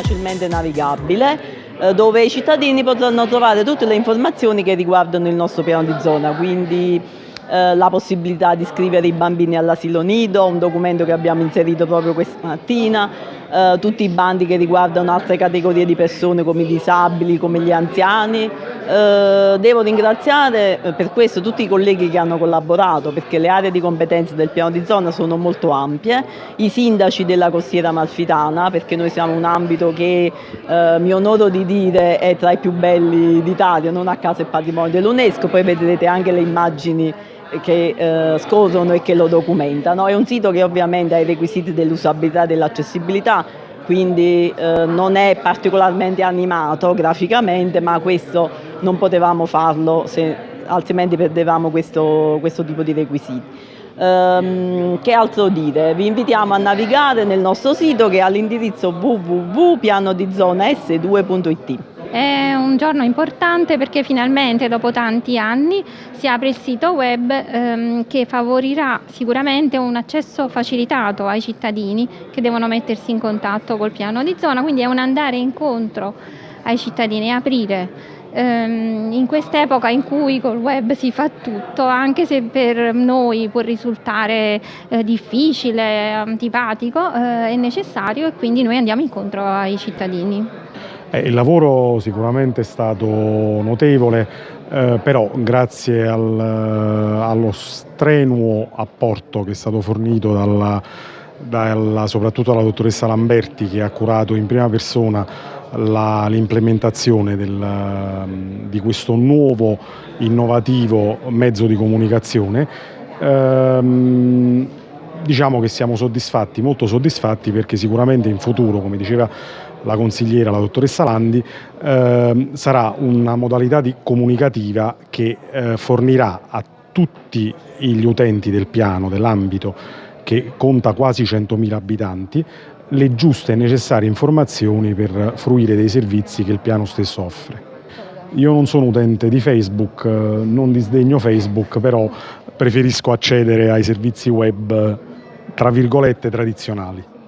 facilmente navigabile eh, dove i cittadini potranno trovare tutte le informazioni che riguardano il nostro piano di zona, quindi eh, la possibilità di iscrivere i bambini all'asilo nido, un documento che abbiamo inserito proprio questa mattina, eh, tutti i bandi che riguardano altre categorie di persone come i disabili, come gli anziani. Eh, devo ringraziare eh, per questo tutti i colleghi che hanno collaborato perché le aree di competenza del piano di zona sono molto ampie, i sindaci della costiera malfitana perché noi siamo un ambito che eh, mi onoro di dire è tra i più belli d'Italia, non a caso è patrimonio dell'UNESCO, poi vedrete anche le immagini che eh, scorrono e che lo documentano. È un sito che ovviamente ha i requisiti dell'usabilità e dell'accessibilità, quindi eh, non è particolarmente animato graficamente, ma questo non potevamo farlo se, altrimenti perdevamo questo, questo tipo di requisiti. Um, che altro dire? Vi invitiamo a navigare nel nostro sito che ha l'indirizzo www.pianodizona2.it. È un giorno importante perché finalmente dopo tanti anni si apre il sito web ehm, che favorirà sicuramente un accesso facilitato ai cittadini che devono mettersi in contatto col piano di zona, quindi è un andare incontro ai cittadini, aprire ehm, in quest'epoca in cui col web si fa tutto, anche se per noi può risultare eh, difficile, antipatico, eh, è necessario e quindi noi andiamo incontro ai cittadini. Eh, il lavoro sicuramente è stato notevole, eh, però grazie al, eh, allo strenuo apporto che è stato fornito dalla, dalla, soprattutto dalla dottoressa Lamberti che ha curato in prima persona l'implementazione di questo nuovo innovativo mezzo di comunicazione, ehm, diciamo che siamo soddisfatti, molto soddisfatti perché sicuramente in futuro, come diceva la consigliera, la dottoressa Landi, eh, sarà una modalità comunicativa che eh, fornirà a tutti gli utenti del piano, dell'ambito, che conta quasi 100.000 abitanti, le giuste e necessarie informazioni per fruire dei servizi che il piano stesso offre. Io non sono utente di Facebook, non disdegno Facebook, però preferisco accedere ai servizi web tra virgolette tradizionali.